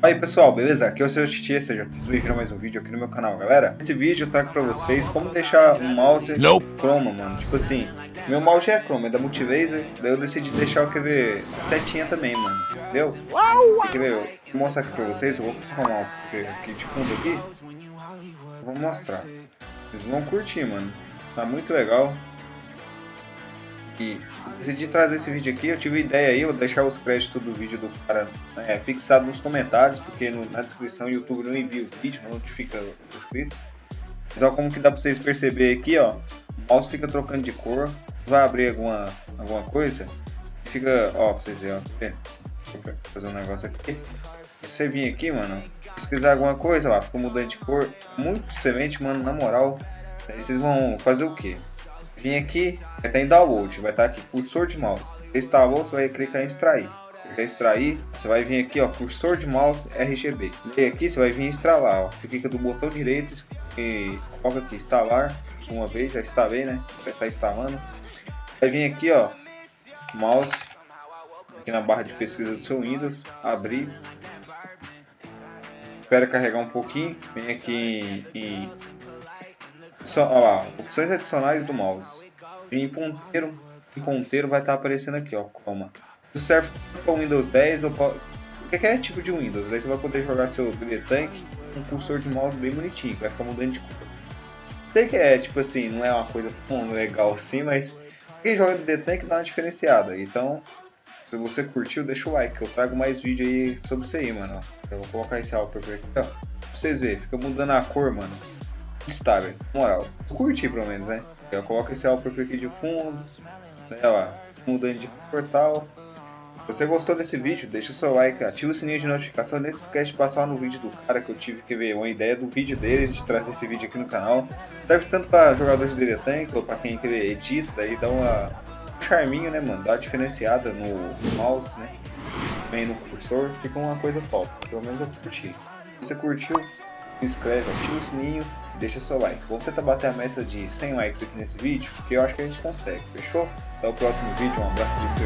Aí pessoal, beleza? Aqui é o seu Titi, seja bem-vindo a mais um vídeo aqui no meu canal, galera. Nesse vídeo eu trago pra vocês como deixar um mouse Nope. chroma, mano. Tipo assim, meu mouse é chroma, é da Multilaser, daí eu decidi deixar o ver setinha também, mano. Entendeu? Quer ver? Eu vou mostrar aqui pra vocês, eu vou arrumar aqui de fundo aqui. Eu vou mostrar. Vocês vão curtir, mano. Tá muito legal. E decidi trazer esse vídeo aqui, eu tive ideia aí, eu vou deixar os créditos do vídeo do cara é, fixado nos comentários, porque no, na descrição o YouTube não envia o vídeo, não notifica os inscritos. Mas ó, como que dá pra vocês perceberem aqui, ó, o mouse fica trocando de cor, vai abrir alguma, alguma coisa, fica, ó, pra vocês verem, ó, vou fazer um negócio aqui. Se você vir aqui, mano, pesquisar alguma coisa lá, fica mudando de cor, muito semente, mano, na moral, aí vocês vão fazer o que? Vim aqui, vai estar em download, vai estar aqui, cursor de mouse. Instalou, você vai clicar em extrair. Em extrair, você vai vir aqui, ó, cursor de mouse RGB. E aqui você vai vir instalar, ó. Você clica do botão direito e coloca aqui instalar uma vez, já instalei, né? Vai estar instalando. Vai vir aqui, ó, mouse aqui na barra de pesquisa do seu Windows, abrir. Espera carregar um pouquinho, vem aqui em lá, opções adicionais do mouse. Em ponteiro, em ponteiro vai estar tá aparecendo aqui, ó, coma. Isso serve para Windows 10 ou qualquer tipo de Windows. Aí você vai poder jogar seu BD Tank com um cursor de mouse bem bonitinho, vai ficar mudando de cor. Sei que é, tipo assim, não é uma coisa tão legal assim, mas quem joga BD Tank dá uma diferenciada. Então, se você curtiu, deixa o like, que eu trago mais vídeo aí sobre isso aí, mano. Eu vou colocar esse álbum aqui, ó. Pra vocês verem, fica mudando a cor, mano estável, moral. Curti pelo menos, né? Eu coloco esse álbum aqui de fundo, né, ó, mudando de portal. Se você gostou desse vídeo, deixa seu like, ativa o sininho de notificação, não esquece de passar no vídeo do cara que eu tive que ver uma ideia do vídeo dele, de trazer esse vídeo aqui no canal. Serve tanto para jogadores de DD Tank, ou para quem quer edita, daí dá uma um charminho, né, mano, dá uma diferenciada no mouse, né, vem no cursor, fica uma coisa top, pelo menos eu curti. Se você curtiu, se inscreve, ativa o sininho e deixa seu like. Vamos tentar bater a meta de 100 likes aqui nesse vídeo, porque eu acho que a gente consegue, fechou? Até o próximo vídeo, um abraço.